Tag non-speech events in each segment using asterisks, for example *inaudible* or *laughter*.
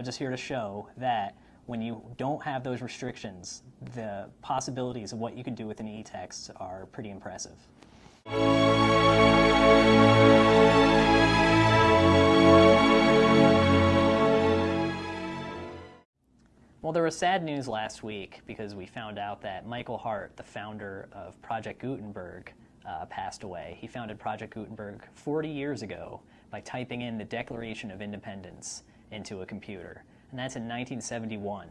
I'm just here to show that when you don't have those restrictions, the possibilities of what you can do with an e-text are pretty impressive. Well, there was sad news last week because we found out that Michael Hart, the founder of Project Gutenberg, uh, passed away. He founded Project Gutenberg 40 years ago by typing in the Declaration of Independence into a computer, and that's in 1971.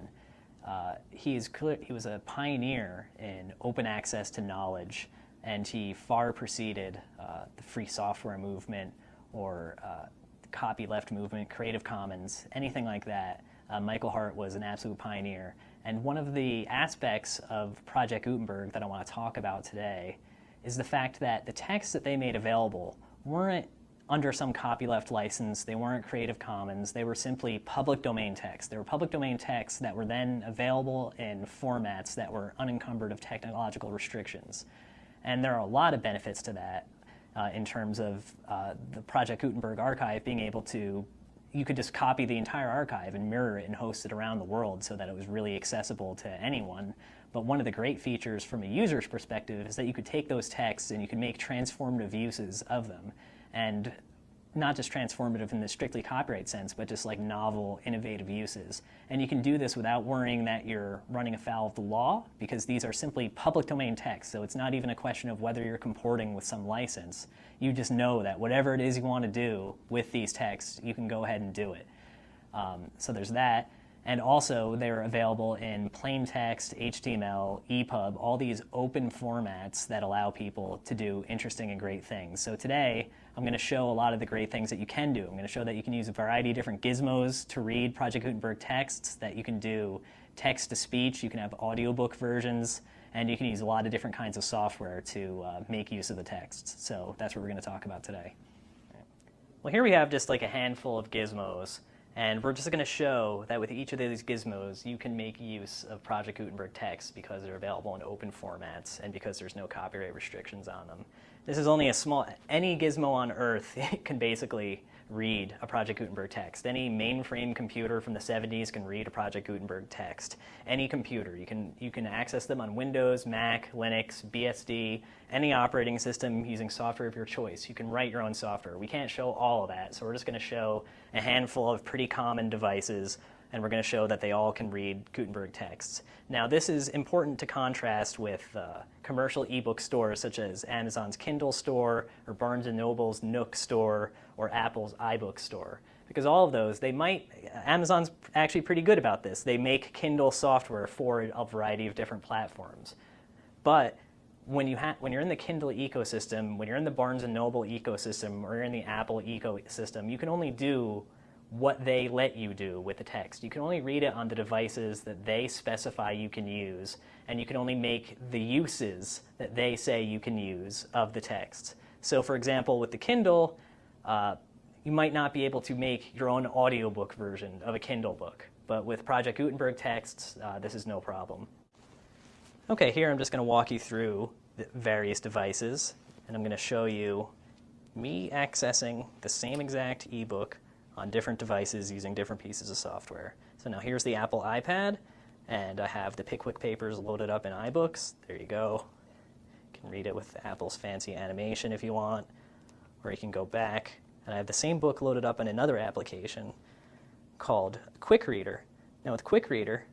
Uh, he, is he was a pioneer in open access to knowledge, and he far preceded uh, the free software movement or uh, copyleft movement, Creative Commons, anything like that. Uh, Michael Hart was an absolute pioneer. And one of the aspects of Project Gutenberg that I want to talk about today is the fact that the texts that they made available weren't under some copyleft license, they weren't Creative Commons, they were simply public domain texts. They were public domain texts that were then available in formats that were unencumbered of technological restrictions. And there are a lot of benefits to that uh, in terms of uh, the Project Gutenberg archive being able to you could just copy the entire archive and mirror it and host it around the world so that it was really accessible to anyone. But one of the great features from a user's perspective is that you could take those texts and you could make transformative uses of them. And not just transformative in the strictly copyright sense, but just like novel, innovative uses. And you can do this without worrying that you're running afoul of the law, because these are simply public domain texts, so it's not even a question of whether you're comporting with some license. You just know that whatever it is you want to do with these texts, you can go ahead and do it. Um, so there's that. And also, they're available in plain text, HTML, EPUB, all these open formats that allow people to do interesting and great things. So today, I'm going to show a lot of the great things that you can do. I'm going to show that you can use a variety of different gizmos to read Project Gutenberg texts, that you can do text-to-speech, you can have audiobook versions, and you can use a lot of different kinds of software to uh, make use of the texts. So that's what we're going to talk about today. Well, here we have just like a handful of gizmos. And we're just going to show that with each of these gizmos, you can make use of Project Gutenberg text because they're available in open formats and because there's no copyright restrictions on them. This is only a small, any gizmo on Earth *laughs* can basically read a Project Gutenberg text. Any mainframe computer from the 70s can read a Project Gutenberg text. Any computer. You can, you can access them on Windows, Mac, Linux, BSD, any operating system using software of your choice. You can write your own software. We can't show all of that, so we're just going to show a handful of pretty common devices and we're going to show that they all can read Gutenberg texts. Now this is important to contrast with uh, commercial ebook stores such as Amazon's Kindle store or Barnes & Noble's Nook store or Apple's iBook store. Because all of those, they might, Amazon's actually pretty good about this. They make Kindle software for a variety of different platforms. But when, you when you're in the Kindle ecosystem, when you're in the Barnes & Noble ecosystem, or you're in the Apple ecosystem, you can only do what they let you do with the text. You can only read it on the devices that they specify you can use, and you can only make the uses that they say you can use of the text. So for example, with the Kindle, uh, you might not be able to make your own audiobook version of a Kindle book, but with Project Gutenberg texts, uh, this is no problem. Okay, here I'm just going to walk you through the various devices, and I'm going to show you me accessing the same exact ebook on different devices using different pieces of software. So now here's the Apple iPad, and I have the Pickwick papers loaded up in iBooks. There you go. You can read it with Apple's fancy animation if you want, or you can go back. And I have the same book loaded up in another application called Quick Reader. Now with Quick Reader,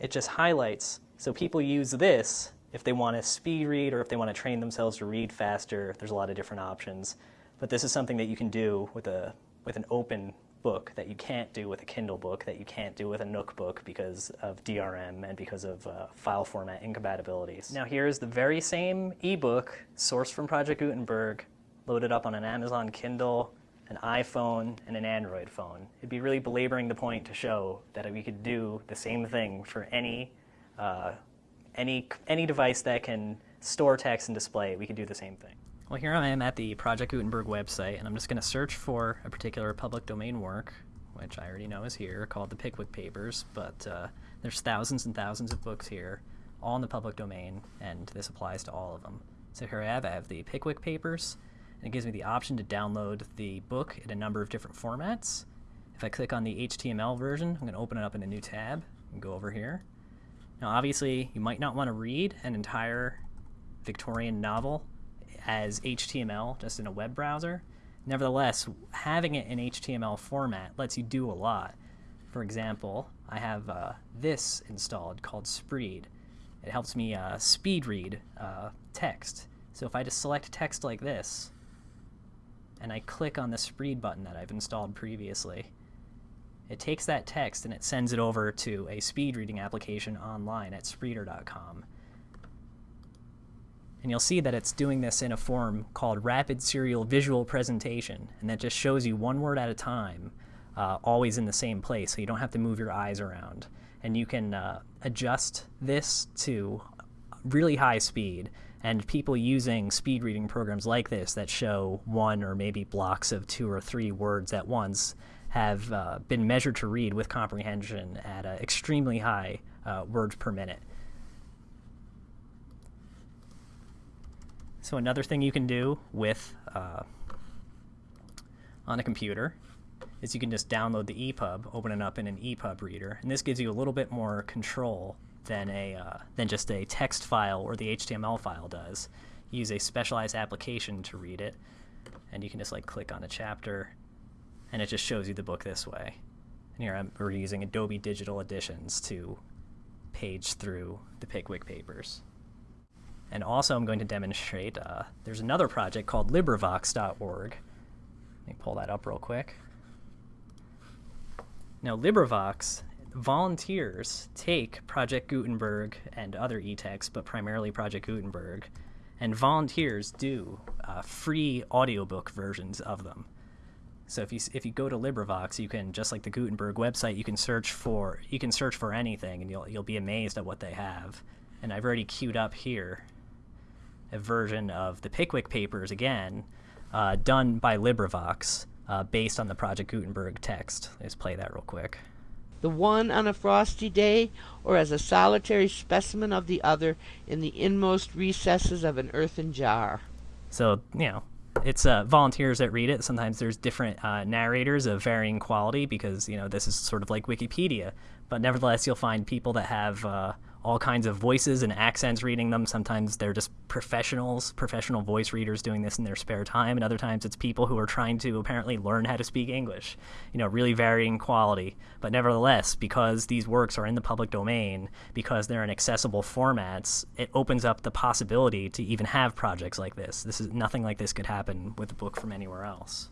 it just highlights. So people use this if they want to speed read or if they want to train themselves to read faster. There's a lot of different options. But this is something that you can do with a with an open book that you can't do with a Kindle book, that you can't do with a Nook book because of DRM and because of uh, file format incompatibilities. Now here's the very same ebook sourced from Project Gutenberg, loaded up on an Amazon Kindle, an iPhone, and an Android phone. It'd be really belaboring the point to show that we could do the same thing for any, uh, any, any device that can store text and display, we could do the same thing. Well, here I am at the Project Gutenberg website, and I'm just going to search for a particular public domain work, which I already know is here, called the Pickwick Papers, but uh, there's thousands and thousands of books here, all in the public domain, and this applies to all of them. So here I have, I have the Pickwick Papers, and it gives me the option to download the book in a number of different formats. If I click on the HTML version, I'm going to open it up in a new tab and go over here. Now obviously you might not want to read an entire Victorian novel as HTML just in a web browser. Nevertheless, having it in HTML format lets you do a lot. For example, I have uh, this installed called Spreed. It helps me uh, speed read uh, text. So if I just select text like this, and I click on the Spreed button that I've installed previously, it takes that text and it sends it over to a speed reading application online at Spreeder.com. And you'll see that it's doing this in a form called Rapid Serial Visual Presentation, and that just shows you one word at a time, uh, always in the same place, so you don't have to move your eyes around. And you can uh, adjust this to really high speed, and people using speed reading programs like this that show one or maybe blocks of two or three words at once have uh, been measured to read with comprehension at an extremely high uh, words per minute. So another thing you can do with uh, on a computer is you can just download the EPUB, open it up in an EPUB reader, and this gives you a little bit more control than a uh, than just a text file or the HTML file does. use a specialized application to read it, and you can just like click on a chapter, and it just shows you the book this way. And here I'm, we're using Adobe Digital Editions to page through the Pickwick Papers. And also I'm going to demonstrate, uh, there's another project called LibriVox.org. Let me pull that up real quick. Now LibriVox, volunteers take Project Gutenberg and other e-texts, but primarily Project Gutenberg, and volunteers do uh, free audiobook versions of them. So if you if you go to LibriVox, you can just like the Gutenberg website, you can search for you can search for anything, and you'll you'll be amazed at what they have. And I've already queued up here a version of the Pickwick Papers again, uh, done by LibriVox, uh, based on the Project Gutenberg text. Let's play that real quick. The one on a frosty day, or as a solitary specimen of the other in the inmost recesses of an earthen jar. So, you know, it's uh, volunteers that read it. Sometimes there's different uh, narrators of varying quality because, you know, this is sort of like Wikipedia. But nevertheless, you'll find people that have uh, all kinds of voices and accents reading them. Sometimes they're just professionals, professional voice readers doing this in their spare time, and other times it's people who are trying to apparently learn how to speak English. You know, really varying quality. But nevertheless, because these works are in the public domain, because they're in accessible formats, it opens up the possibility to even have projects like this. This is nothing like this could happen with a book from anywhere else.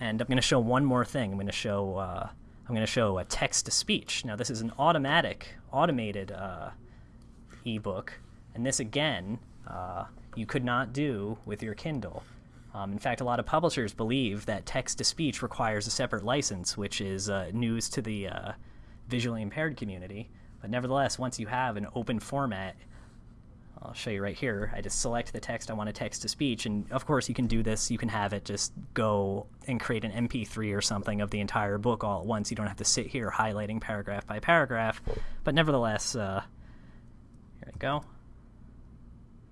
And I'm going to show one more thing. I'm going to show uh, I'm going to show a text to speech. Now this is an automatic, automated uh, ebook, and this again uh, you could not do with your Kindle. Um, in fact, a lot of publishers believe that text to speech requires a separate license, which is uh, news to the uh, visually impaired community. But nevertheless, once you have an open format, I'll show you right here. I just select the text I want to text to speech, and of course you can do this. You can have it just go and create an MP3 or something of the entire book all at once. You don't have to sit here highlighting paragraph by paragraph. But nevertheless, uh, here we go.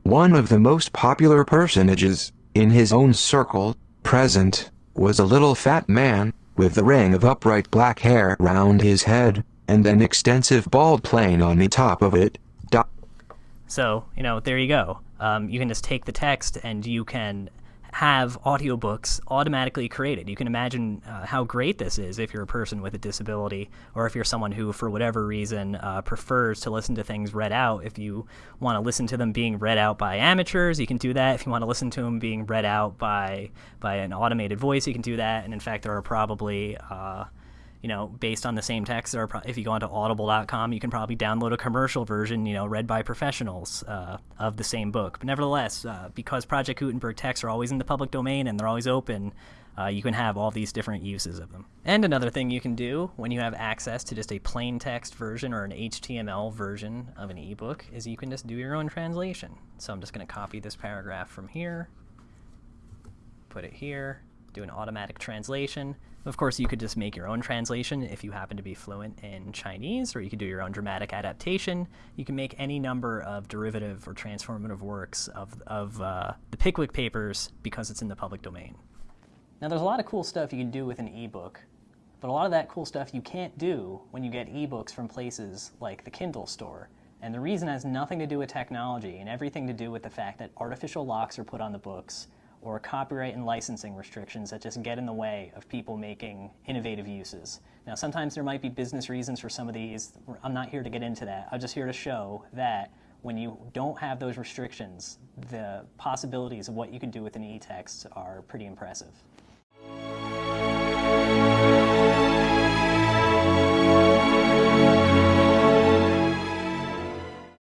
One of the most popular personages, in his own circle, present, was a little fat man, with a ring of upright black hair round his head, and an extensive bald plain on the top of it, so, you know, there you go. Um, you can just take the text and you can have audiobooks automatically created. You can imagine uh, how great this is if you're a person with a disability or if you're someone who, for whatever reason, uh, prefers to listen to things read out. If you want to listen to them being read out by amateurs, you can do that. If you want to listen to them being read out by, by an automated voice, you can do that. And in fact, there are probably uh, you know, based on the same text. Or if you go onto audible.com, you can probably download a commercial version, you know, read by professionals uh, of the same book. But nevertheless, uh, because Project Gutenberg texts are always in the public domain and they're always open, uh, you can have all these different uses of them. And another thing you can do when you have access to just a plain text version or an HTML version of an ebook is you can just do your own translation. So I'm just going to copy this paragraph from here, put it here, do an automatic translation. Of course, you could just make your own translation if you happen to be fluent in Chinese, or you could do your own dramatic adaptation. You can make any number of derivative or transformative works of, of uh, the Pickwick Papers because it's in the public domain. Now, there's a lot of cool stuff you can do with an ebook, But a lot of that cool stuff you can't do when you get ebooks from places like the Kindle store. And the reason has nothing to do with technology and everything to do with the fact that artificial locks are put on the books or copyright and licensing restrictions that just get in the way of people making innovative uses. Now, sometimes there might be business reasons for some of these. I'm not here to get into that. I'm just here to show that when you don't have those restrictions, the possibilities of what you can do with an e-text are pretty impressive.